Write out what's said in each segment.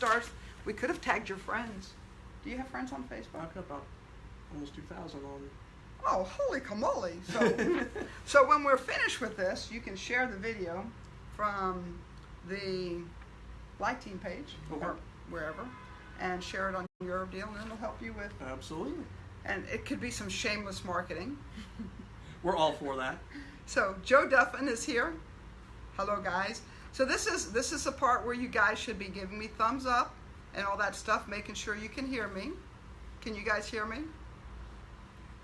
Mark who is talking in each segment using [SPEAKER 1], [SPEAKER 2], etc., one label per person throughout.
[SPEAKER 1] stars. We could have tagged your friends. Do you have friends on Facebook?
[SPEAKER 2] I've got about almost 2,000 on.
[SPEAKER 1] Oh, holy camole! So, so when we're finished with this, you can share the video from the Light Team page
[SPEAKER 2] Okay.
[SPEAKER 1] or wherever, and share it on your deal, and it'll help you with.
[SPEAKER 2] Absolutely.
[SPEAKER 1] And it could be some shameless marketing.
[SPEAKER 2] We're all for that.
[SPEAKER 1] So Joe Duffin is here. Hello, guys. So this is this is the part where you guys should be giving me thumbs up and all that stuff, making sure you can hear me. Can you guys hear me?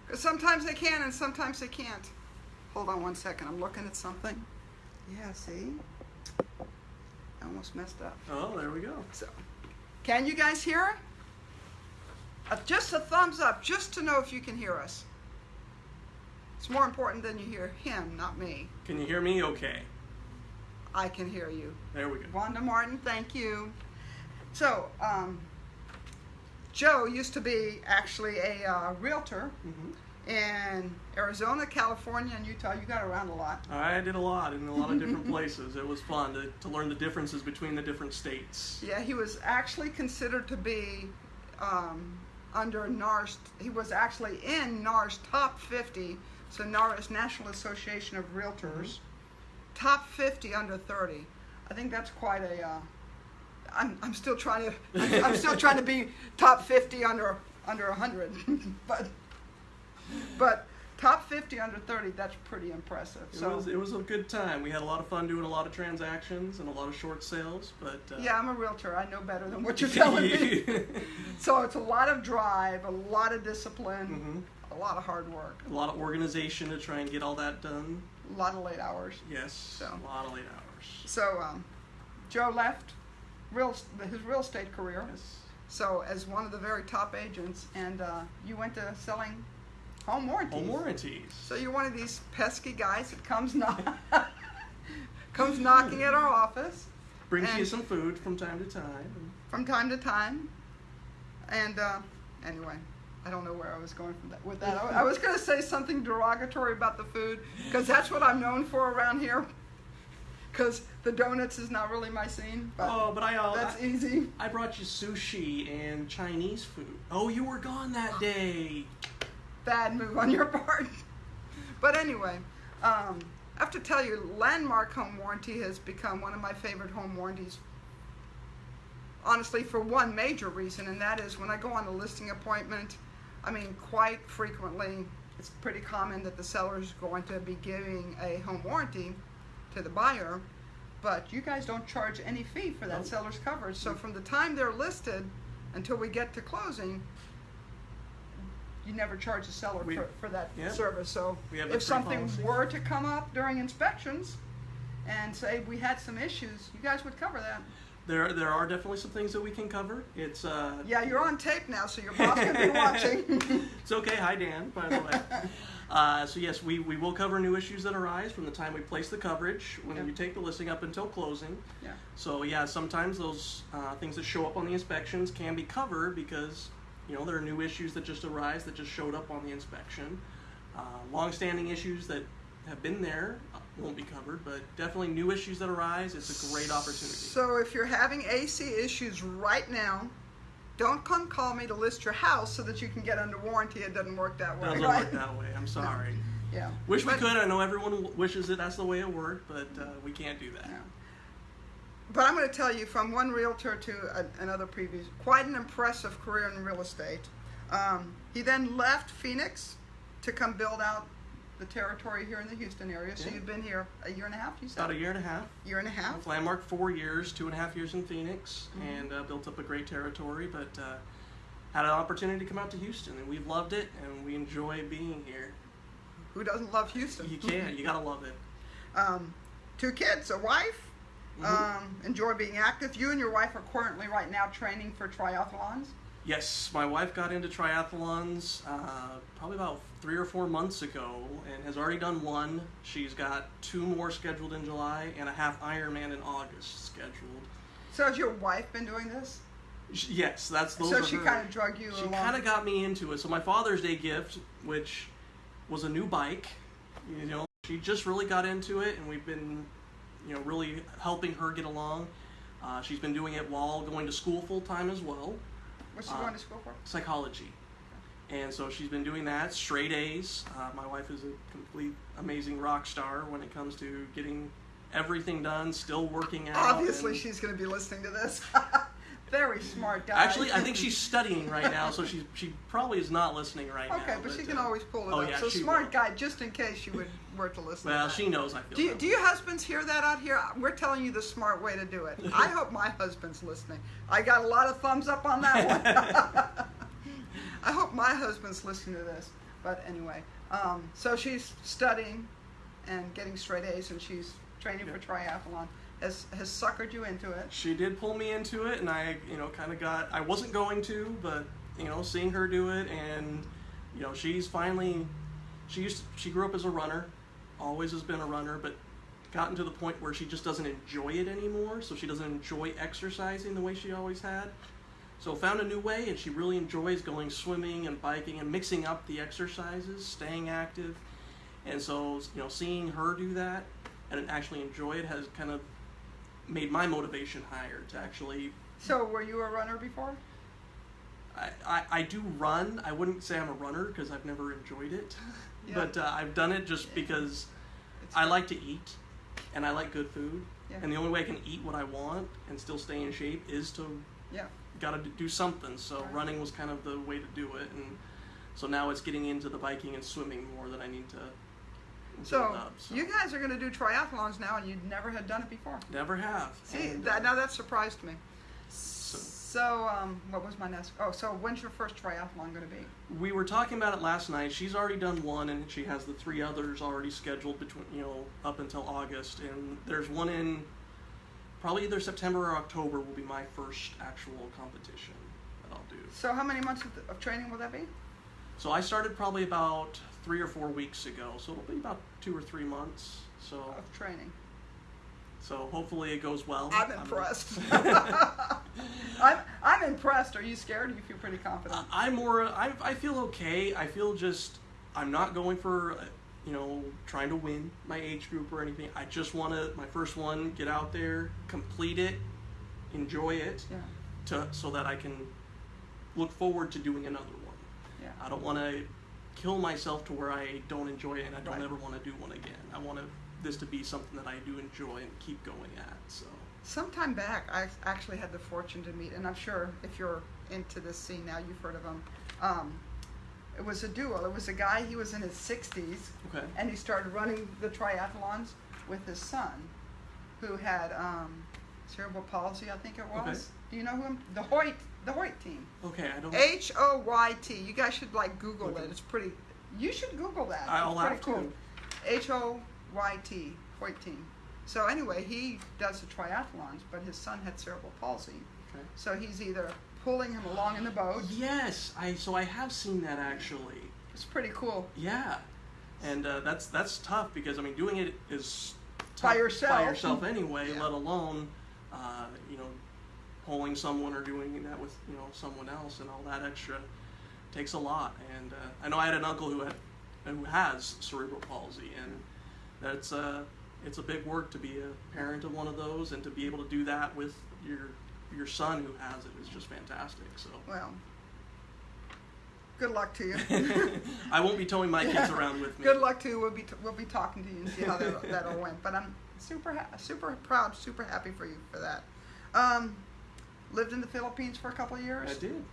[SPEAKER 1] Because sometimes they can and sometimes they can't. Hold on one second. I'm looking at something. Yeah, see? I almost messed up.
[SPEAKER 2] Oh, there we go.
[SPEAKER 1] So, can you guys hear? Uh, just a thumbs up, just to know if you can hear us. It's more important than you hear him, not me.
[SPEAKER 2] Can you hear me okay?
[SPEAKER 1] I can hear you.
[SPEAKER 2] There we go.
[SPEAKER 1] Wanda Martin, thank you. So, um, Joe used to be actually a uh, realtor
[SPEAKER 2] hmm
[SPEAKER 1] in Arizona, California, and Utah. You got around a lot.
[SPEAKER 2] I did a lot in a lot of different places. It was fun to, to learn the differences between the different states.
[SPEAKER 1] Yeah, he was actually considered to be um, under NAR's. He was actually in NAR's top 50. So NAR is National Association of Realtors. Top 50 under 30. I think that's quite a. Uh, I'm, I'm still trying to. I'm still trying to be top 50 under under 100, but but top 50 under 30. That's pretty impressive.
[SPEAKER 2] It
[SPEAKER 1] So
[SPEAKER 2] was it was a good time. We had a lot of fun doing a lot of transactions and a lot of short sales. But uh,
[SPEAKER 1] yeah, I'm a realtor. I know better than what you're telling me. So it's a lot of drive, a lot of discipline,
[SPEAKER 2] hmm
[SPEAKER 1] a lot of hard work,
[SPEAKER 2] A lot of organization to try and get all that done.
[SPEAKER 1] A lot of late hours.
[SPEAKER 2] Yes,
[SPEAKER 1] So.
[SPEAKER 2] a lot of late hours.
[SPEAKER 1] So um, Joe left real his real estate career.
[SPEAKER 2] Yes.
[SPEAKER 1] So as one of the very top agents, and uh, you went to selling home warranties.
[SPEAKER 2] Home warranties.
[SPEAKER 1] So you're one of these pesky guys that comes knock comes knocking at our office
[SPEAKER 2] Brings you some food from time to time.
[SPEAKER 1] from time to time. And uh, anyway, I don't know where I was going from that, with that. I, I was going to say something derogatory about the food because that's what I'm known for around here. Because the donuts is not really my scene, but
[SPEAKER 2] Oh, but I, uh,
[SPEAKER 1] that's
[SPEAKER 2] I,
[SPEAKER 1] easy.
[SPEAKER 2] I brought you sushi and Chinese food. Oh, you were gone that day.
[SPEAKER 1] Bad move on your part. But anyway, um, I have to tell you, Landmark Home Warranty has become one of my favorite home warranties. Honestly, for one major reason, and that is when I go on a listing appointment, I mean, quite frequently, it's pretty common that the seller is going to be giving a home warranty to the buyer, but you guys don't charge any fee for that seller's coverage. So mm. from the time they're listed until we get to closing, you never charge the seller
[SPEAKER 2] We-
[SPEAKER 1] for, for that
[SPEAKER 2] yeah.
[SPEAKER 1] service. So
[SPEAKER 2] We have that
[SPEAKER 1] if
[SPEAKER 2] free
[SPEAKER 1] something
[SPEAKER 2] policy.
[SPEAKER 1] were to come up during inspections and say we had some issues, you guys would cover that.
[SPEAKER 2] There, there are definitely some things that we can cover. It's uh,
[SPEAKER 1] Yeah, you're on tape now, so your boss can be watching.
[SPEAKER 2] It's okay. Hi, Dan, by the way. Uh, so, yes, we, we will cover new issues that arise from the time we place the coverage when
[SPEAKER 1] Yeah.
[SPEAKER 2] you take the listing up until closing.
[SPEAKER 1] yeah.
[SPEAKER 2] So, yeah, sometimes those uh, things that show up on the inspections can be covered because, you know, there are new issues that just arise that just showed up on the inspection. Uh, long-standing issues that have been there won't be covered, but definitely new issues that arise, it's a great opportunity.
[SPEAKER 1] So if you're having AC issues right now, don't come call me to list your house so that you can get under warranty. It doesn't work that way,
[SPEAKER 2] Doesn't
[SPEAKER 1] right?
[SPEAKER 2] work that way. I'm sorry.
[SPEAKER 1] Yeah.
[SPEAKER 2] Wish we could. I know everyone wishes it. That's the way it worked, but uh, we can't do that.
[SPEAKER 1] But I'm going to tell you from one realtor to a, another previous, quite an impressive career in real estate. Um, he then left Phoenix to come build out the territory here in the Houston area. So
[SPEAKER 2] Yeah.
[SPEAKER 1] you've been here a year and a half, you said?
[SPEAKER 2] About a year and a half.
[SPEAKER 1] year and a half.
[SPEAKER 2] With Landmark four years, two and a half years in Phoenix,
[SPEAKER 1] Mhm.
[SPEAKER 2] and uh, built up a great territory. But uh, had an opportunity to come out to Houston, and we've loved it, and we enjoy being here.
[SPEAKER 1] Who doesn't love Houston?
[SPEAKER 2] You can, you gotta love it.
[SPEAKER 1] Um, two kids, a wife.
[SPEAKER 2] Mhm.
[SPEAKER 1] Um, enjoy being active. You and your wife are currently right now training for triathlons.
[SPEAKER 2] Yes, my wife got into triathlons uh, probably about three or four months ago, and has already done one. She's got two more scheduled in July, and a half Ironman in August scheduled.
[SPEAKER 1] So has your wife been doing this?
[SPEAKER 2] Sh- Yes, that's those
[SPEAKER 1] so she kind of drug you along.
[SPEAKER 2] She kind of got me into it. So my Father's Day gift, which was a new bike, you know, she just really got into it, and we've been, you know, really helping her get along. Uh, she's been doing it while going to school full time as well,
[SPEAKER 1] What's she
[SPEAKER 2] Uh,
[SPEAKER 1] going to school for?
[SPEAKER 2] psychology. And so she's been doing that straight A's. Uh, my wife is a complete amazing rock star when it comes to getting everything done, still working out.
[SPEAKER 1] Obviously,
[SPEAKER 2] and-
[SPEAKER 1] she's going to be listening to this. Very smart guy.
[SPEAKER 2] Actually, I think she's studying right now, so she she probably is not listening right now.
[SPEAKER 1] Okay, but she can
[SPEAKER 2] uh,
[SPEAKER 1] always pull it
[SPEAKER 2] oh,
[SPEAKER 1] up.
[SPEAKER 2] yeah,
[SPEAKER 1] so smart
[SPEAKER 2] will.
[SPEAKER 1] guy, just in case she would were to listen.
[SPEAKER 2] Well,
[SPEAKER 1] to
[SPEAKER 2] she knows I feel.
[SPEAKER 1] Do you, do
[SPEAKER 2] way.
[SPEAKER 1] you husbands hear that out here? We're telling you the smart way to do it. I hope my husband's listening. I got a lot of thumbs up on that one. I hope my husband's listening to this. But anyway, um, so she's studying and getting straight A's, and she's training for triathlon. Has has suckered you into it?
[SPEAKER 2] She did pull me into it, and I, you know, kind of got. I wasn't going to, but you know, seeing her do it, and you know, she's finally. She used. to, she grew up as a runner, always has been a runner, but gotten to the point where she just doesn't enjoy it anymore. So she doesn't enjoy exercising the way she always had. So found a new way, and she really enjoys going swimming and biking and mixing up the exercises, staying active. And so, you know, seeing her do that and actually enjoy it has kind of made my motivation higher to actually.
[SPEAKER 1] So were you a runner before?
[SPEAKER 2] I, I, I do run. I wouldn't say I'm a runner because I've never enjoyed it,
[SPEAKER 1] Yeah.
[SPEAKER 2] but uh, I've done it just because
[SPEAKER 1] It's
[SPEAKER 2] I like to eat and I like good food.
[SPEAKER 1] Yeah.
[SPEAKER 2] And the only way I can eat what I want and still stay in shape is to
[SPEAKER 1] Yeah.
[SPEAKER 2] got to do something. So
[SPEAKER 1] Right.
[SPEAKER 2] running was kind of the way to do it, and so now it's getting into the biking and swimming more that I need to
[SPEAKER 1] So
[SPEAKER 2] up. So
[SPEAKER 1] you guys are going to do triathlons now, and you never had done it before.
[SPEAKER 2] never have.
[SPEAKER 1] See, that,
[SPEAKER 2] uh,
[SPEAKER 1] now that surprised me.
[SPEAKER 2] So
[SPEAKER 1] um, what was my next? Oh, so when's your first triathlon going to be?
[SPEAKER 2] we were talking about it last night. She's already done one, and she has the three others already scheduled between you know up until August, and there's one in probably either September or October will be my first actual competition that I'll do.
[SPEAKER 1] So, how many months of, of training will that be?
[SPEAKER 2] So I started probably about three or four weeks ago, so it'll be about two or three months. So
[SPEAKER 1] Of training.
[SPEAKER 2] So hopefully it goes well.
[SPEAKER 1] I'm impressed. I'm, I'm impressed. Are you scared? Or you feel pretty confident?
[SPEAKER 2] I'm more. I, I feel okay. I feel just. I'm not going for, uh, you know, trying to win my age group or anything. I just want to my first one, get out there, complete it, enjoy it,
[SPEAKER 1] yeah,
[SPEAKER 2] to so that I can look forward to doing another one.
[SPEAKER 1] yeah.
[SPEAKER 2] I don't want to kill myself to where I don't enjoy it and I don't
[SPEAKER 1] Right.
[SPEAKER 2] ever want to do one again. I want to, this to be something that I do enjoy and keep going at. So
[SPEAKER 1] Sometime back, I actually had the fortune to meet, and I'm sure if you're into this scene now, you've heard of him. Um, it was a duo. It was a guy. He was in his 60s,
[SPEAKER 2] okay,
[SPEAKER 1] and he started running the triathlons with his son, who had um, cerebral palsy, I think it was.
[SPEAKER 2] Okay.
[SPEAKER 1] Do you know who him? The Hoyt, the Hoyt team.
[SPEAKER 2] okay, I don't.
[SPEAKER 1] H O Y T. You guys should like Google
[SPEAKER 2] Okay.
[SPEAKER 1] it. It's pretty. You should Google that.
[SPEAKER 2] I'll
[SPEAKER 1] it's pretty
[SPEAKER 2] have
[SPEAKER 1] cool.
[SPEAKER 2] to.
[SPEAKER 1] H O Y T. Hoyt team. So anyway, he does the triathlons, but his son had cerebral palsy.
[SPEAKER 2] Okay.
[SPEAKER 1] So he's either pulling him along in the boat.
[SPEAKER 2] Yes, I so I have seen that actually.
[SPEAKER 1] It's pretty cool.
[SPEAKER 2] Yeah, and uh, that's that's tough because I mean doing it is
[SPEAKER 1] By yourself.
[SPEAKER 2] by yourself anyway.
[SPEAKER 1] Yeah.
[SPEAKER 2] Let alone uh, you know pulling someone or doing that with you know someone else and all that extra takes a lot. And uh, I know I had an uncle who had who has cerebral palsy, and that's uh, it's a big work to be a parent of one of those and to be able to do that with your your son who has it is just fantastic. So.
[SPEAKER 1] Well, good luck to you.
[SPEAKER 2] I won't be towing my kids around with me.
[SPEAKER 1] good luck to you. We'll be t- we'll be talking to you and see how that that all went. But I'm super ha- super proud, super happy for you for that. Um, lived in the Philippines for a couple of years.
[SPEAKER 2] I did.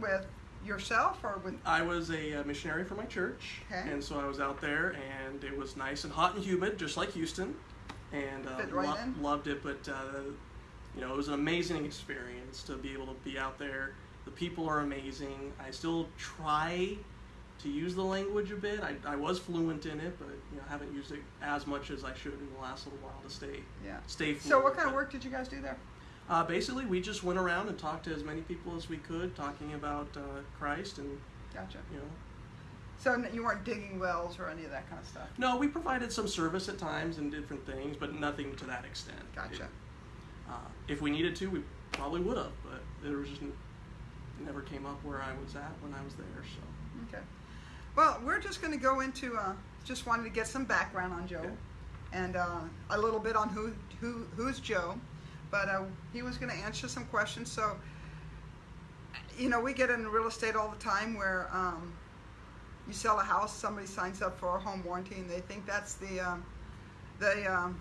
[SPEAKER 1] with yourself or with
[SPEAKER 2] I was a uh, missionary for my church,
[SPEAKER 1] Okay.
[SPEAKER 2] and so I was out there, and it was nice and hot and humid, just like Houston, and uh,
[SPEAKER 1] right
[SPEAKER 2] lo- loved it. But uh, you know, it was an amazing experience to be able to be out there. The people are amazing. I still try to use the language a bit. I, I was fluent in it, but you know, haven't used it as much as I should in the last little while to stay
[SPEAKER 1] yeah
[SPEAKER 2] stay fluent.
[SPEAKER 1] so what kind of work did you guys do there
[SPEAKER 2] Uh, basically, we just went around and talked to as many people as we could, talking about uh, Christ, and
[SPEAKER 1] gotcha
[SPEAKER 2] you know,
[SPEAKER 1] so you weren't digging wells or any of that kind of stuff
[SPEAKER 2] no, we provided some service at times and different things, but nothing to that extent.
[SPEAKER 1] gotcha
[SPEAKER 2] It- uh, if we needed to, we probably would have, but there was just it never came up where I was at when I was there. So
[SPEAKER 1] okay well we're just going to go into uh, just wanted to get some background on joe
[SPEAKER 2] Okay.
[SPEAKER 1] and uh, a little bit on who who who's joe but uh, he was going to answer some questions. So, you know, we get in real estate all the time where um, you sell a house, somebody signs up for a home warranty, and they think that's the um, the um,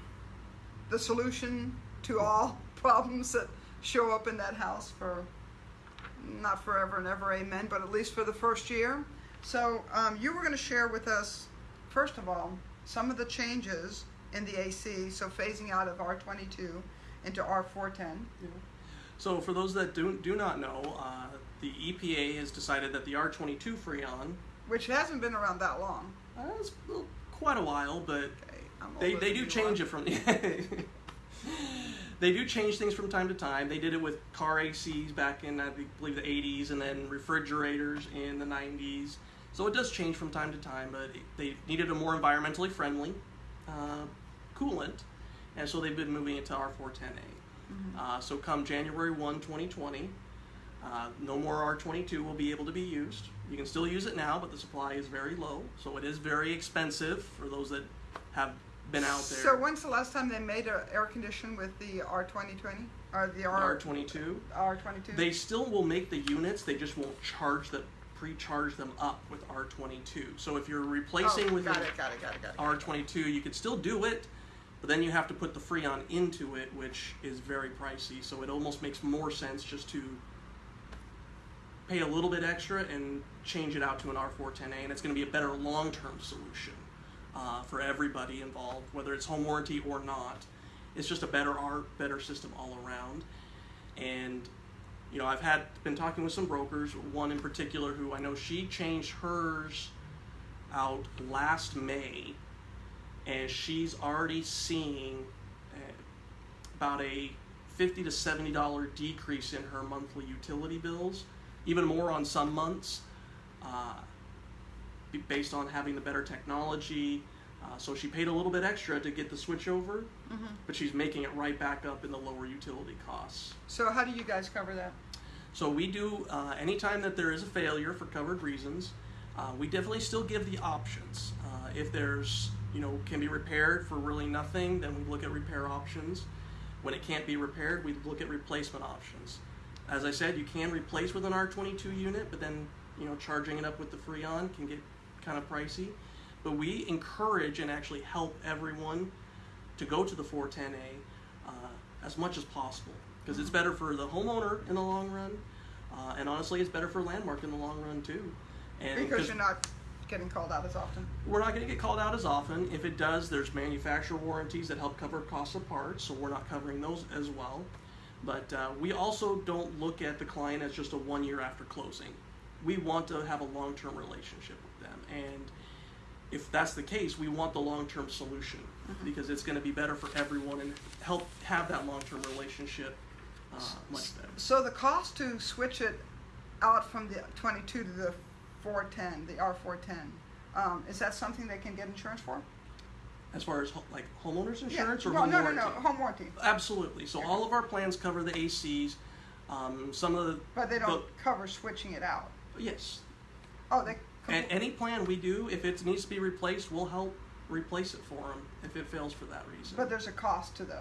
[SPEAKER 1] the solution to all problems that show up in that house for not forever and ever, amen, but at least for the first year. So um, you were going to share with us, first of all, some of the changes in the AC, so phasing out of R22 into R410.
[SPEAKER 2] Yeah. So for those that do, do not know, uh, the EPA has decided that the R22 Freon,
[SPEAKER 1] which hasn't been around that long.
[SPEAKER 2] uh, it's quite a while, but
[SPEAKER 1] Okay,
[SPEAKER 2] they, they do change it from they do change things from time to time. They did it with car ACs back in I believe the 80s, and then refrigerators in the 90s. So it does change from time to time, but they needed a more environmentally friendly uh, coolant, and so they've been moving it to R410A. Uh, so come January 1, 2020, uh, no more R22 will be able to be used. You can still use it now, but the supply is very low, so it is very expensive for those that have been out there.
[SPEAKER 1] So when's the last time they made an air condition with the R2020 or the
[SPEAKER 2] The
[SPEAKER 1] R
[SPEAKER 2] R22.
[SPEAKER 1] R22?
[SPEAKER 2] They still will make the units, they just won't charge the pre-charge them up with R22. So if you're replacing
[SPEAKER 1] oh,
[SPEAKER 2] with
[SPEAKER 1] got
[SPEAKER 2] an
[SPEAKER 1] it, got it, got it, got it.
[SPEAKER 2] R22, you could still do it, but then you have to put the Freon into it, which is very pricey. So it almost makes more sense just to pay a little bit extra and change it out to an R410A, and it's going to be a better long-term solution uh, for everybody involved, whether it's home warranty or not. It's just a better art, better system all around. And you know, I've had been talking with some brokers. One in particular, who I know she changed hers out last May, and she's already seeing uh, about a fifty to seventy dollar decrease in her monthly utility bills, even more on some months, uh, based on having the better technology. Uh, so she paid a little bit extra to get the switch over,
[SPEAKER 1] Mhm.
[SPEAKER 2] but she's making it right back up in the lower utility costs.
[SPEAKER 1] So how do you guys cover that?
[SPEAKER 2] So we do uh, anytime that there is a failure for covered reasons, uh, we definitely still give the options. Uh, if there's you know can be repaired for really nothing, then we look at repair options. When it can't be repaired, we look at replacement options. As I said, you can replace with an R22 unit, but then you know charging it up with the Freon can get kind of pricey. But we encourage and actually help everyone to go to the 410A uh, as much as possible because it's better for the homeowner in the long run, uh, and honestly, it's better for Landmark in the long run too. And
[SPEAKER 1] Because you're not getting called out as often.
[SPEAKER 2] we're not going to get called out as often. If it does, there's manufacturer warranties that help cover costs of parts, so we're not covering those as well. But uh, we also don't look at the client as just a one year after closing. We want to have a long term relationship with them. And if that's the case, we want the long term solution because it's going to be better for everyone and help have that long term relationship uh, much better.
[SPEAKER 1] So the cost to switch it out from the 22 to the 410, the R410, um, is that something they can get insurance for?
[SPEAKER 2] As far as ho- like homeowners insurance
[SPEAKER 1] yeah.
[SPEAKER 2] or
[SPEAKER 1] no,
[SPEAKER 2] home
[SPEAKER 1] no,
[SPEAKER 2] warranty?
[SPEAKER 1] no, no, no, home warranty.
[SPEAKER 2] Absolutely. So all of our plans cover the ACs. Um, some of the
[SPEAKER 1] But they don't cover switching it out.
[SPEAKER 2] yes,
[SPEAKER 1] Oh, they.
[SPEAKER 2] and any plan we do, if it needs to be replaced, we'll help replace it for them if it fails for that reason.
[SPEAKER 1] but there's a cost to the.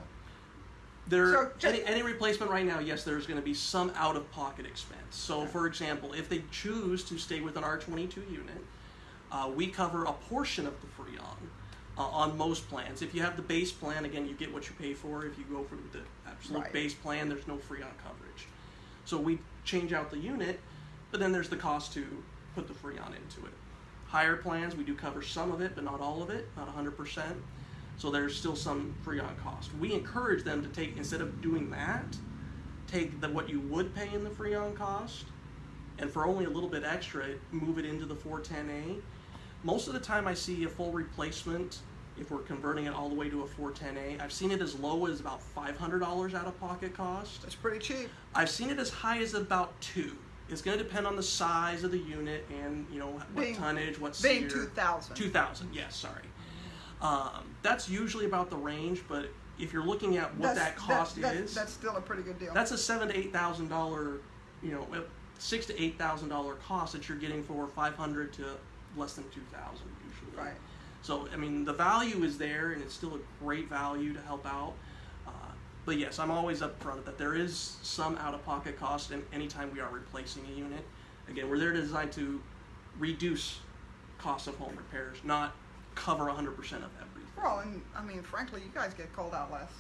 [SPEAKER 2] There,
[SPEAKER 1] so ju-
[SPEAKER 2] any, any replacement right now, yes, there's going to be some out-of-pocket expense. So,
[SPEAKER 1] Okay.
[SPEAKER 2] for example, if they choose to stay with an R22 unit, uh, we cover a portion of the Freon uh, on most plans. If you have the base plan, again, you get what you pay for. If you go for the absolute
[SPEAKER 1] Right.
[SPEAKER 2] base plan, there's no Freon coverage. So we change out the unit, but then there's the cost to put the Freon into it. Higher plans, we do cover some of it, but not all of it, not 100%. So there's still some Freon cost. We encourage them to take, instead of doing that, take the, what you would pay in the Freon cost, and for only a little bit extra, move it into the 410A. Most of the time, I see a full replacement if we're converting it all the way to a 410A. I've seen it as low as about $500 out of pocket cost.
[SPEAKER 1] It's pretty cheap.
[SPEAKER 2] I've seen it as high as about two. It's going to depend on the size of the unit and you know what
[SPEAKER 1] Being-
[SPEAKER 2] tonnage, what
[SPEAKER 1] Being
[SPEAKER 2] SEER.
[SPEAKER 1] 2,000.
[SPEAKER 2] 2000 yes sorry um, that's usually about the range but if you're looking at what
[SPEAKER 1] That's-
[SPEAKER 2] that cost
[SPEAKER 1] that-
[SPEAKER 2] is
[SPEAKER 1] That's still a pretty good deal.
[SPEAKER 2] that's a seven to eight thousand dollar you know six to eight thousand dollar cost that you're getting for 500 to less than 2000 usually
[SPEAKER 1] right.
[SPEAKER 2] so i mean the value is there and it's still a great value to help out uh, but yes, I'm always upfront that there is some out-of-pocket cost and anytime we are replacing a unit. Again, we're there to design to reduce cost of home repairs, not cover 100% of everything.
[SPEAKER 1] Well, and I mean, frankly, you guys get called out less.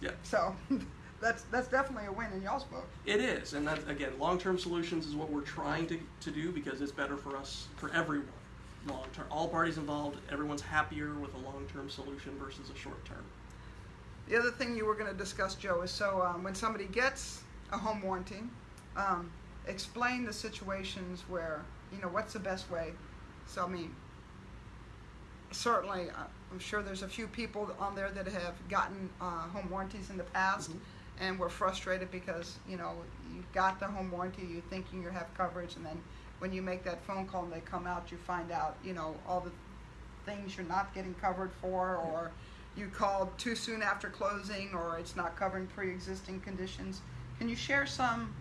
[SPEAKER 2] Yeah.
[SPEAKER 1] So that's that's definitely a win in y'all's book.
[SPEAKER 2] It is, and that again, long-term solutions is what we're trying to, to do because it's better for us, for everyone, long-term. All parties involved, everyone's happier with a long-term solution versus a short-term.
[SPEAKER 1] The other thing you were going to discuss, Joe, is so um, when somebody gets a home warranty, um, explain the situations where you know what's the best way. So I mean, certainly, uh, I'm sure there's a few people on there that have gotten uh, home warranties in the past,
[SPEAKER 2] Mhm.
[SPEAKER 1] and were frustrated because you know you got the home warranty, you're thinking you have coverage, and then when you make that phone call and they come out, you find out you know all the things you're not getting covered for, or you called too soon after closing, or it's not covering pre-existing conditions. Can you share some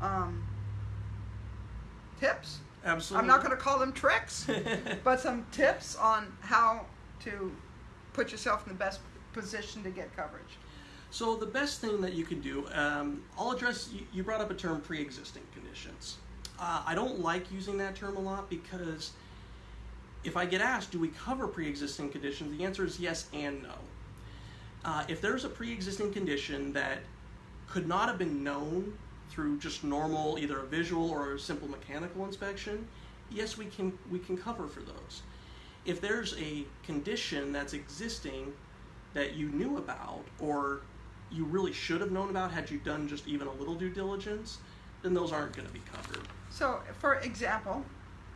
[SPEAKER 1] um, tips?
[SPEAKER 2] Absolutely.
[SPEAKER 1] I'm not going to call them tricks, but some tips on how to put yourself in the best position to get coverage.
[SPEAKER 2] So the best thing that you can do, um, I'll address. You, brought up a term, pre-existing conditions. Uh, I don't like using that term a lot because if I get asked, do we cover pre-existing conditions? The answer is yes and no. Uh, if there's a pre-existing condition that could not have been known through just normal, either a visual or a simple mechanical inspection, yes, we can we can cover for those. If there's a condition that's existing that you knew about or you really should have known about had you done just even a little due diligence, then those aren't going to be covered.
[SPEAKER 1] So, for example,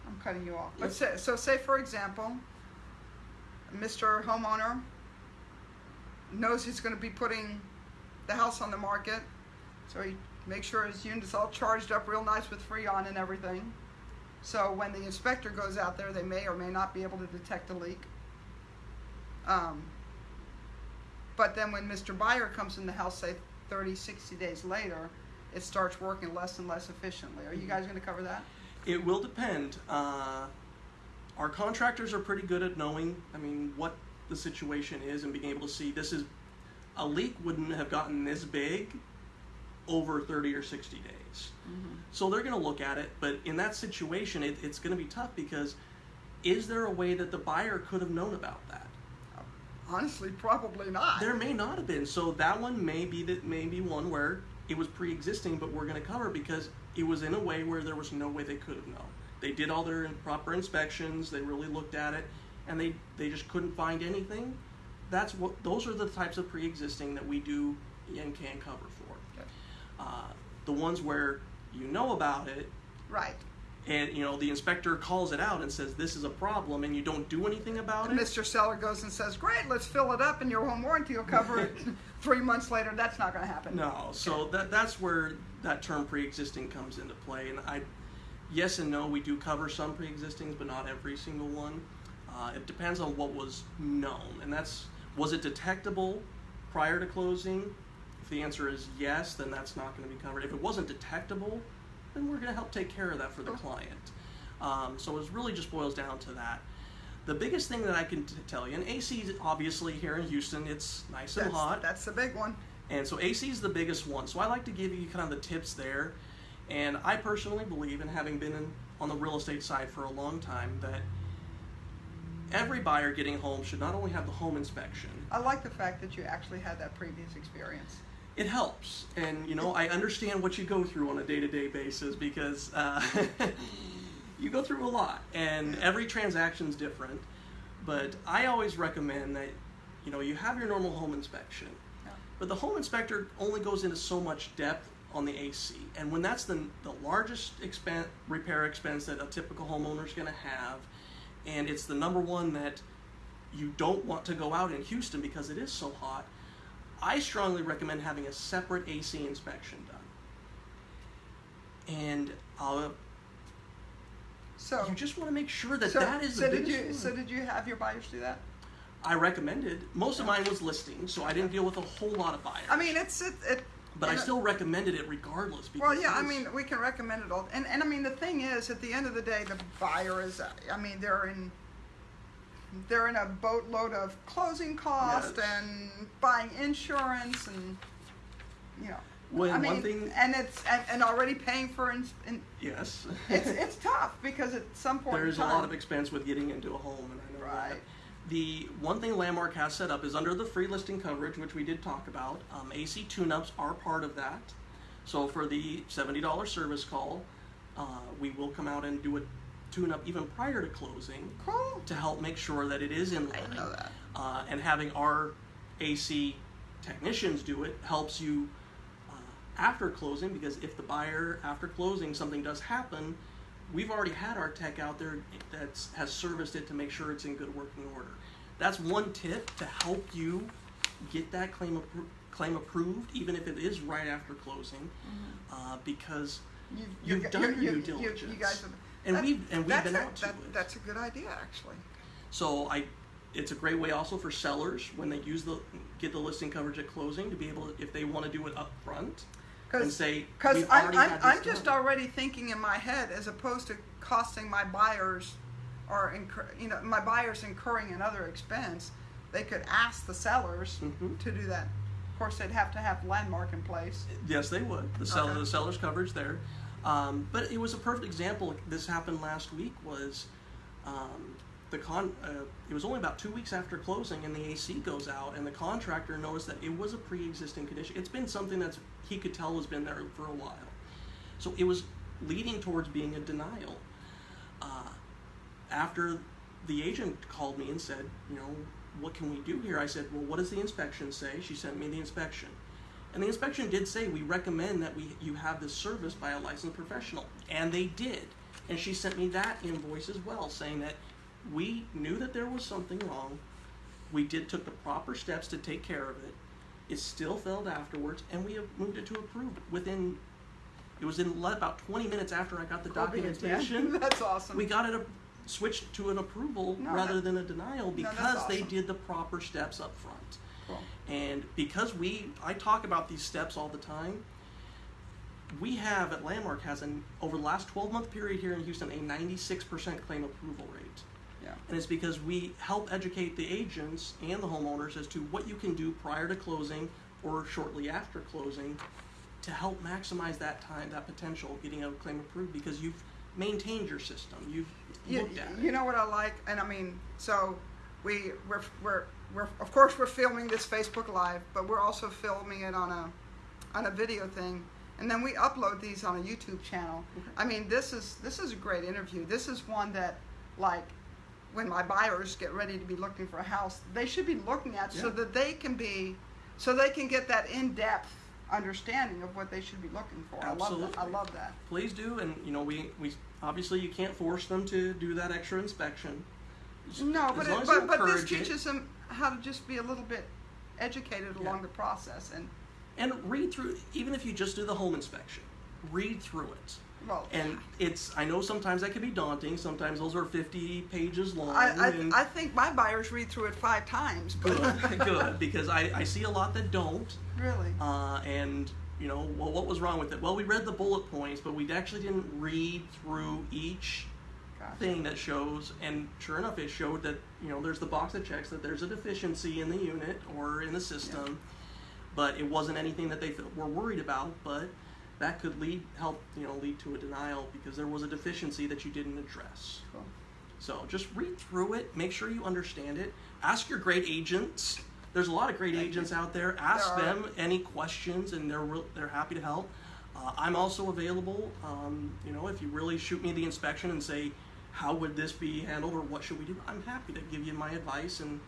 [SPEAKER 1] I'm cutting you off. But say, so, say for example, Mr. Homeowner knows he's going to be putting the house on the market, so he makes sure his unit's all charged up real nice with Freon and everything. So when the inspector goes out there, they may or may not be able to detect a leak. Um, but then when Mr. Buyer comes in the house, say 30, 60 days later, it starts working less and less efficiently. Are you guys going to cover that?
[SPEAKER 2] It will depend. Uh, our contractors are pretty good at knowing, I mean, what the situation is and being able to see this is a leak wouldn't have gotten this big over 30 or 60 days. Mm-hmm. So they're going to look at it, but in that situation, it, it's going to be tough because is there a way that the buyer could have known about that?
[SPEAKER 1] Honestly, probably not.
[SPEAKER 2] There may not have been. So that one may be that may be one where it was pre-existing, but we're going to cover because it was in a way where there was no way they could have known. They did all their proper inspections. They really looked at it, and they they just couldn't find anything. That's what those are the types of pre-existing that we do and can cover for.
[SPEAKER 1] Okay.
[SPEAKER 2] Uh, the ones where you know about it
[SPEAKER 1] Right.
[SPEAKER 2] and you know the inspector calls it out and says this is a problem and you don't do anything about
[SPEAKER 1] And
[SPEAKER 2] it
[SPEAKER 1] Mr. Seller goes and says, "Great, let's fill it up, and your home warranty will cover it." Three months later, that's not going to happen.
[SPEAKER 2] No, so that that's where that term pre-existing comes into play, and I, yes and no, we do cover some pre-existings, but not every single one. Uh, it depends on what was known, and that's was it detectable prior to closing. If the answer is yes, then that's not going to be covered. If it wasn't detectable, then we're going to help take care of that for the client. Um, so it really just boils down to that. The biggest thing that I can t- tell you, and AC obviously here in Houston, it's nice and
[SPEAKER 1] that's,
[SPEAKER 2] hot.
[SPEAKER 1] That's the big one.
[SPEAKER 2] And so AC is the biggest one. So I like to give you kind of the tips there. And I personally believe, in having been in, on the real estate side for a long time, that every buyer getting home should not only have the home inspection,
[SPEAKER 1] I like the fact that you actually had that previous experience.
[SPEAKER 2] It helps. And, you know, I understand what you go through on a day to day basis because uh, you go through a lot. And every transaction is different. But I always recommend that, you know, you have your normal home inspection.
[SPEAKER 1] Yeah.
[SPEAKER 2] But the home inspector only goes into so much depth on the AC, and when that's the, the largest expen- repair expense that a typical homeowner is going to have, and it's the number one that you don't want to go out in Houston because it is so hot, I strongly recommend having a separate AC inspection done. And I'll
[SPEAKER 1] So,
[SPEAKER 2] you just want to make sure that
[SPEAKER 1] so,
[SPEAKER 2] that is
[SPEAKER 1] so
[SPEAKER 2] the
[SPEAKER 1] did you?
[SPEAKER 2] one.
[SPEAKER 1] So did you have your buyers do that?
[SPEAKER 2] I recommended. Most of mine was listing, so I didn't deal with a whole lot of buyers.
[SPEAKER 1] I mean, it's it. it
[SPEAKER 2] But I
[SPEAKER 1] it- uh,
[SPEAKER 2] still recommended it regardless. Because
[SPEAKER 1] Well, yeah, I mean, we can recommend it all, and and I mean, the thing is, at the end of the day, the buyer is. I mean, they're in. They're in a boatload of closing costs
[SPEAKER 2] Yes.
[SPEAKER 1] and buying insurance and you know.
[SPEAKER 2] When
[SPEAKER 1] I mean,
[SPEAKER 2] thing,
[SPEAKER 1] and it's and, and already paying for ins- in,
[SPEAKER 2] yes,
[SPEAKER 1] it's it's tough because at some point
[SPEAKER 2] there's
[SPEAKER 1] in
[SPEAKER 2] a lot of expense with getting into a home, and I know that.
[SPEAKER 1] Right.
[SPEAKER 2] The one thing Landmark has set up is under the free listing coverage, which we did talk about. Um, AC tune-ups are part of that. So for the seventy dollars service call, uh, we will come out and do a tune-up even prior to closing
[SPEAKER 1] cool.
[SPEAKER 2] to help make sure that it is in
[SPEAKER 1] I
[SPEAKER 2] line.
[SPEAKER 1] know that.
[SPEAKER 2] Uh, and having our AC technicians do it helps you uh, after closing because if the buyer after closing something does happen, we've already had our tech out there that has serviced it to make sure it's in good working order. That's one tip to help you get that claim appro- claim approved, even if it is right after closing, uh, because
[SPEAKER 1] You,
[SPEAKER 2] You've
[SPEAKER 1] you,
[SPEAKER 2] done
[SPEAKER 1] you,
[SPEAKER 2] your
[SPEAKER 1] you,
[SPEAKER 2] due diligence.
[SPEAKER 1] You guys have,
[SPEAKER 2] And
[SPEAKER 1] that-
[SPEAKER 2] we've- and we've
[SPEAKER 1] that's
[SPEAKER 2] been
[SPEAKER 1] a,
[SPEAKER 2] out to
[SPEAKER 1] that,
[SPEAKER 2] it.
[SPEAKER 1] That's a good idea, actually.
[SPEAKER 2] So I, it's a great way also for sellers when they use the get the listing coverage at closing to be able to, if they want to do it up front and say
[SPEAKER 1] Because I'm, I'm, I'm just
[SPEAKER 2] done."
[SPEAKER 1] already thinking in my head as opposed to costing my buyers or incur, you know my buyers incurring another expense, they could ask the sellers
[SPEAKER 2] Mhm.
[SPEAKER 1] to do that. Of course, they'd have to have landmark in place.
[SPEAKER 2] Yes, they would. The seller,
[SPEAKER 1] Okay.
[SPEAKER 2] the seller's coverage there. Um, but it was a perfect example. This happened last week. Was um, the con? Uh, it was only about two weeks after closing, and the AC goes out, and the contractor noticed that it was a pre-existing condition. It's been something that's he could tell has been there for a while. So it was leading towards being a denial. Uh, after the agent called me and said, you know, what can we do here? I said, well, what does the inspection say? She sent me the inspection. And the inspection did say we recommend that we you have this service by a licensed professional, and they did. And she sent me that invoice as well, saying that we knew that there was something wrong. We did took the proper steps to take care of it. It still failed afterwards, and we have moved it to approved within. It was in about 20 minutes after I got the documentation.
[SPEAKER 1] That's awesome.
[SPEAKER 2] We got it a, switched to an approval
[SPEAKER 1] No,
[SPEAKER 2] rather
[SPEAKER 1] that-
[SPEAKER 2] than a denial because they
[SPEAKER 1] awesome.
[SPEAKER 2] did the proper steps up front.
[SPEAKER 1] Cool.
[SPEAKER 2] And because we, I talk about these steps all the time. We have at Landmark has an over the last 12 month period here in Houston a 96% claim approval rate.
[SPEAKER 1] Yeah.
[SPEAKER 2] And it's because we help educate the agents and the homeowners as to what you can do prior to closing or shortly after closing to help maximize that time, that potential of getting a claim approved because you've maintained your system. You've
[SPEAKER 1] You,
[SPEAKER 2] looked at
[SPEAKER 1] you
[SPEAKER 2] it.
[SPEAKER 1] know what I like, and I mean, so we we're, we're we're of course we're filming this Facebook Live, but we're also filming it on a on a video thing, and then we upload these on a YouTube channel. Mm-hmm. I mean, this is this is a great interview. This is one that, like, when my buyers get ready to be looking for a house, they should be looking at so that they can be, so they can get that in depth understanding of what they should be looking for. I love that. I love that.
[SPEAKER 2] Please do, and you know we, we obviously you can't force them to do that extra inspection.
[SPEAKER 1] No, but it, but, but this
[SPEAKER 2] it.
[SPEAKER 1] teaches them how to just be a little bit educated
[SPEAKER 2] Yeah.
[SPEAKER 1] along the process and
[SPEAKER 2] And read through, even if you just do the home inspection, read through it.
[SPEAKER 1] well
[SPEAKER 2] And it's, I know sometimes that can be daunting. Sometimes those are 50 pages long.
[SPEAKER 1] I, I, I think my buyers read through it five times but
[SPEAKER 2] good, good, because I, I see a lot that don't.
[SPEAKER 1] really
[SPEAKER 2] Uh, and, you know, well, what was wrong with it? Well, we read the bullet points, but we actually didn't read through each. Thing that shows, and sure enough, it showed that you know there's the box that checks that there's a deficiency in the unit or in the system, but it wasn't anything that they th- were worried about. But that could lead help you know lead to a denial because there was a deficiency that you didn't address.
[SPEAKER 1] Cool.
[SPEAKER 2] So just read through it, make sure you understand it. Ask your great agents. There's a lot of great
[SPEAKER 1] Thank
[SPEAKER 2] agents
[SPEAKER 1] you.
[SPEAKER 2] out there. Ask
[SPEAKER 1] There
[SPEAKER 2] them any questions, and they're real, they're happy to help. Uh, I'm also available. Um, you know, if you really shoot me the inspection and say, how would this be handled, or what should we do? I'm happy to give you my advice and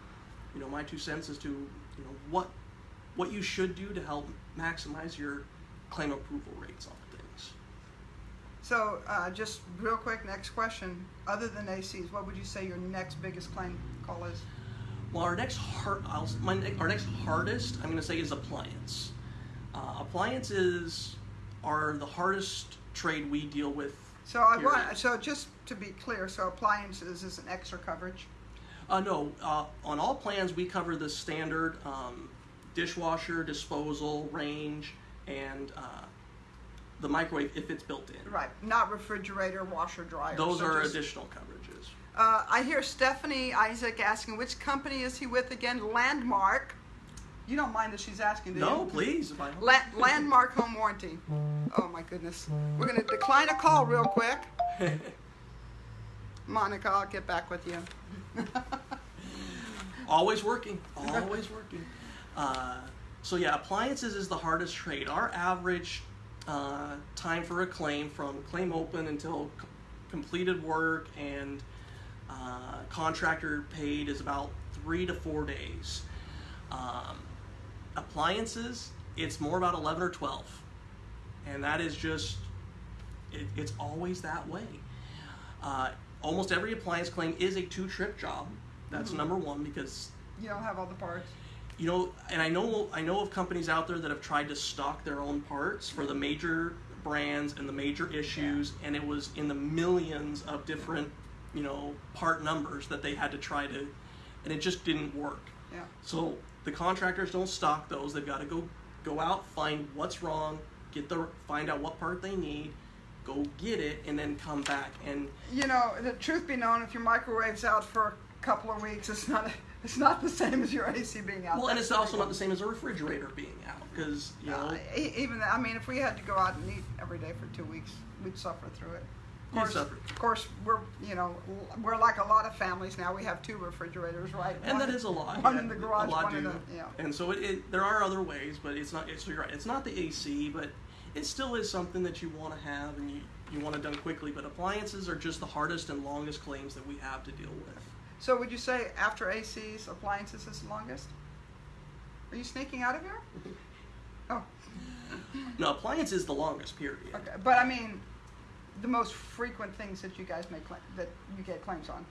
[SPEAKER 2] you know my two cents as to you know what what you should do to help maximize your claim approval rates on things.
[SPEAKER 1] so uh, just real quick next question other than ACs what would you say your next biggest claim call is
[SPEAKER 2] Well, our next hard, I'll, my, our next hardest, I'm going to say, is appliance. Uh, appliances are the hardest trade we deal with.
[SPEAKER 1] So I
[SPEAKER 2] period.
[SPEAKER 1] want so just to be clear so appliances is an extra coverage
[SPEAKER 2] Uh, no, uh, on all plans we cover the standard um, dishwasher, disposal, range, and uh, the microwave if it's built in.
[SPEAKER 1] Right, not refrigerator, washer, dryer.
[SPEAKER 2] Those
[SPEAKER 1] so
[SPEAKER 2] are
[SPEAKER 1] just-
[SPEAKER 2] additional coverages.
[SPEAKER 1] Uh, I hear Stephanie Isaac asking which company is he with again? Landmark. You don't mind that she's asking, do
[SPEAKER 2] No,
[SPEAKER 1] you?
[SPEAKER 2] please.
[SPEAKER 1] La- Landmark Home Warranty. Oh my goodness. We're going to decline a call real quick. Monica, I'll get back with you.
[SPEAKER 2] always working, always working. Uh, so yeah, appliances is the hardest trade. Our average uh, time for a claim from claim open until completed work and uh, contractor paid is about three to four days. Um, appliances, it's more about eleven or twelve, and that is just it, it's always that way. Uh, almost every appliance claim is a two-trip job. That's number one because
[SPEAKER 1] You don't have all the parts.
[SPEAKER 2] you know, and I know I know of companies out there that have tried to stock their own parts for the major brands and the major issues, and it was in the millions of different, you know, part numbers that they had to try to, and it just didn't work.
[SPEAKER 1] Yeah.
[SPEAKER 2] So the contractors don't stock those. They've got to go go out, find what's wrong, get the find out what part they need, go get it, and then come back. And
[SPEAKER 1] You know, the truth be known, if your microwave's out for a couple of weeks, it's not it's not the same as your AC being out.
[SPEAKER 2] well, and it's also not the same as a refrigerator being out because you know.
[SPEAKER 1] Uh, even I mean, if we had to go out and eat every day for two weeks, we'd suffer through it. Of course, of course, we're you know we're like a lot of families now. We have two refrigerators, right?
[SPEAKER 2] and
[SPEAKER 1] One-
[SPEAKER 2] that is a lot.
[SPEAKER 1] One
[SPEAKER 2] yeah.
[SPEAKER 1] in the garage,
[SPEAKER 2] a lot
[SPEAKER 1] one in
[SPEAKER 2] do.
[SPEAKER 1] the yeah.
[SPEAKER 2] And so it, it, there are other ways, but it's not. It's, you're right. It's not the AC, but it still is something that you want to have and you, you want it done quickly. But appliances are just the hardest and longest claims that we have to deal with.
[SPEAKER 1] So would you say after ACs, appliances is the longest? Are you sneaking out of here? Oh,
[SPEAKER 2] No, appliance is the longest period.
[SPEAKER 1] okay. But I mean, the most frequent things that you guys make that you get claims on.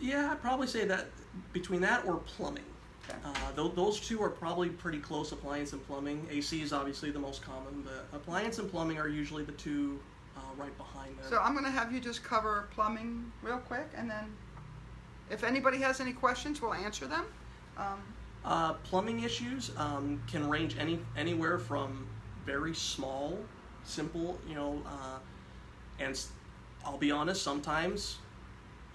[SPEAKER 2] Yeah, I'd probably say that between that or plumbing.
[SPEAKER 1] Okay.
[SPEAKER 2] Uh, th- those two are probably pretty close, appliance and plumbing. AC is obviously the most common, but appliance and plumbing are usually the two uh, right behind them.
[SPEAKER 1] So I'm going to have you just cover plumbing real quick, and then if anybody has any questions, we'll answer them. Um,
[SPEAKER 2] Uh, plumbing issues um, can range any anywhere from very small, simple, you know, uh, and I'll be honest, sometimes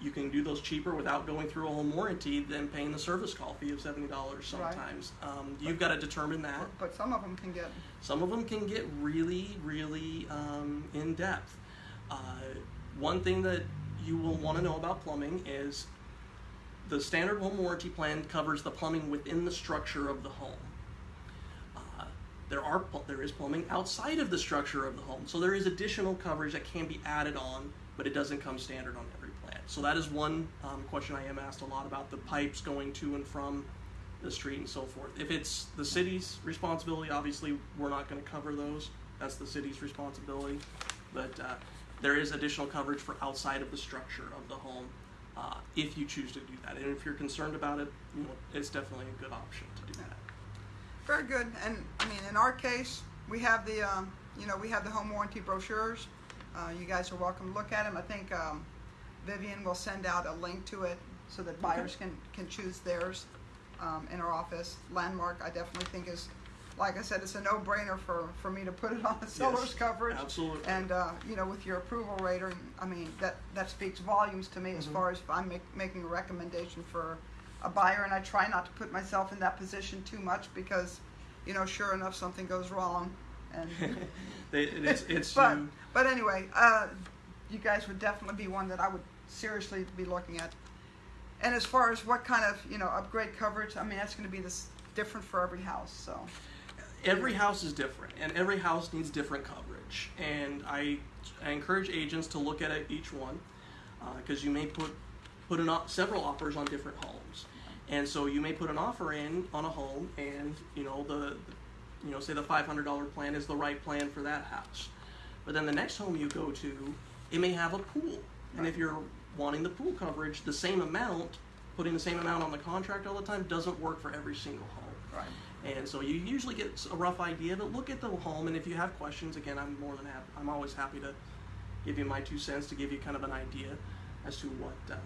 [SPEAKER 2] you can do those cheaper without going through a home warranty than paying the service call fee of seventy dollars.
[SPEAKER 1] Right.
[SPEAKER 2] Sometimes um, you've got to determine that.
[SPEAKER 1] but, but some of them can get
[SPEAKER 2] Some of them can get really, really um, in depth. Uh, one thing that you will want to know about plumbing is the standard home warranty plan covers the plumbing within the structure of the home. There are there is plumbing outside of the structure of the home, so there is additional coverage that can be added on, but it doesn't come standard on every plan. So that is one um, question I am asked a lot about the pipes going to and from the street and so forth. If it's the city's responsibility, obviously we're not going to cover those. That's the city's responsibility. But uh, there is additional coverage for outside of the structure of the home uh, if you choose to do that. And if you're concerned about it, you know, it's definitely a good option to do that.
[SPEAKER 1] Very good. And I mean, in our case, we have the um, you know we have the home warranty brochures. Uh, you guys are welcome to look at them. I think um, Vivian will send out a link to it so that buyers can can choose theirs um, in our office. Landmark, I definitely think is. Like I said, it's a no-brainer for, for me to put it on the seller's
[SPEAKER 2] Yes,
[SPEAKER 1] coverage.
[SPEAKER 2] absolutely.
[SPEAKER 1] And uh, you know, with your approval rating, I mean that that speaks volumes to me as
[SPEAKER 2] Mhm.
[SPEAKER 1] far as if I'm make, making a recommendation for a buyer, and I try not to put myself in that position too much because, you know, sure enough, something goes wrong, and
[SPEAKER 2] They- it's it's
[SPEAKER 1] but
[SPEAKER 2] you-
[SPEAKER 1] but anyway, uh, you guys would definitely be one that I would seriously be looking at. And as far as what kind of you know upgrade coverage, I mean that's going to be this different for every house. So
[SPEAKER 2] every house is different and every house needs different coverage and i, I encourage agents to look at each one because you may put put an, o- several offers on different homes and so you may put an offer in on a home and you know the you know say the $500 plan is the right plan for that house but then the next home you go to it may have a pool and if you're wanting the pool coverage the same amount putting the same amount on the contract all the time doesn't work for every single home
[SPEAKER 1] right.
[SPEAKER 2] and so you usually get a rough idea, but look at the home, and if you have questions, again, I'm more than happy. I'm always happy to give you my two cents to give you kind of an idea as to what uh,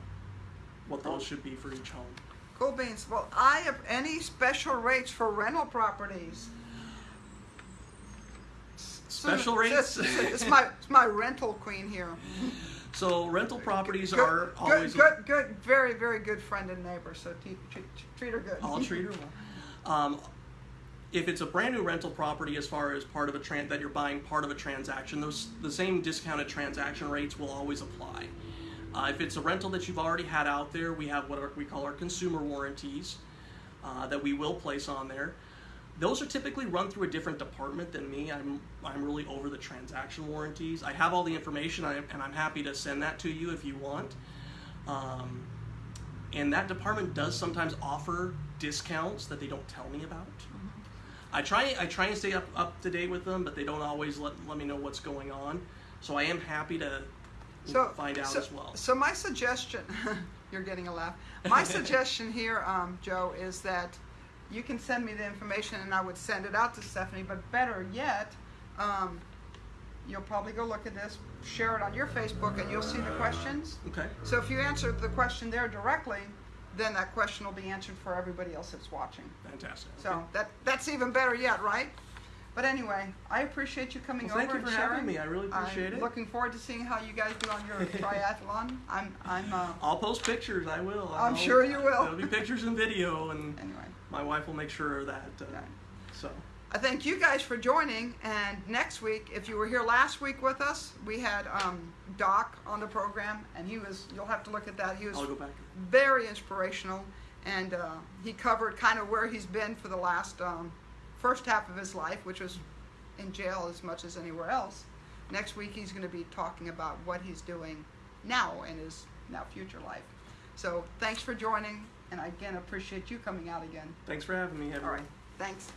[SPEAKER 2] what those should be for each home.
[SPEAKER 1] Cool beans. Well, I have any special rates for rental properties.
[SPEAKER 2] Special
[SPEAKER 1] It's-
[SPEAKER 2] rates.
[SPEAKER 1] It's, it's my it's my rental queen here.
[SPEAKER 2] So rental properties
[SPEAKER 1] Good,
[SPEAKER 2] are
[SPEAKER 1] good,
[SPEAKER 2] always.
[SPEAKER 1] good, good, very, very good friend and neighbor. So treat, treat, treat her good.
[SPEAKER 2] I'll treat her well. Um, if it's a brand new rental property, as far as part of a tran- that you're buying part of a transaction, those the same discounted transaction rates will always apply. Uh, if it's a rental that you've already had out there, we have what we call our consumer warranties uh, that we will place on there. Those are typically run through a different department than me. I'm I'm really over the transaction warranties. I have all the information, and I'm happy to send that to you if you want. Um, and that department does sometimes offer discounts that they don't tell me about. I try I try and stay up, up to date with them, but they don't always let, let me know what's going on. So I am happy to
[SPEAKER 1] so
[SPEAKER 2] find out
[SPEAKER 1] so,
[SPEAKER 2] as well.
[SPEAKER 1] So my suggestion, you're getting a laugh. My suggestion here, um, Joe, is that you can send me the information and I would send it out to Stephanie. But better yet, um, you'll probably go look at this, share it on your Facebook, and you'll see the questions.
[SPEAKER 2] Okay.
[SPEAKER 1] So if you answer the question there directly, then that question will be answered for everybody else that's watching.
[SPEAKER 2] Fantastic.
[SPEAKER 1] So
[SPEAKER 2] Okay.
[SPEAKER 1] that that's even better yet, right? But anyway, I appreciate you coming
[SPEAKER 2] Well, thank
[SPEAKER 1] over
[SPEAKER 2] you
[SPEAKER 1] and
[SPEAKER 2] for having
[SPEAKER 1] sharing.
[SPEAKER 2] me. I really appreciate
[SPEAKER 1] I'm
[SPEAKER 2] it.
[SPEAKER 1] Looking forward to seeing how you guys do on your triathlon. I'm I'm uh,
[SPEAKER 2] I'll post pictures. I will.
[SPEAKER 1] I'm
[SPEAKER 2] I'll-
[SPEAKER 1] sure you will.
[SPEAKER 2] There'll be pictures and video, and
[SPEAKER 1] anyway.
[SPEAKER 2] my wife will make sure of that. Uh,
[SPEAKER 1] Yeah.
[SPEAKER 2] So
[SPEAKER 1] I thank you guys for joining. And next week, if you were here last week with us, we had um, Doc on the program, and he was. You'll have to look at that. He was
[SPEAKER 2] I'll go back.
[SPEAKER 1] very inspirational, and uh, he covered kind of where he's been for the last um, first half of his life, which was in jail as much as anywhere else. Next week, he's going to be talking about what he's doing now in his now future life. So thanks for joining, and I again appreciate you coming out again.
[SPEAKER 2] Thanks for having me,
[SPEAKER 1] All
[SPEAKER 2] everyone.
[SPEAKER 1] right, thanks.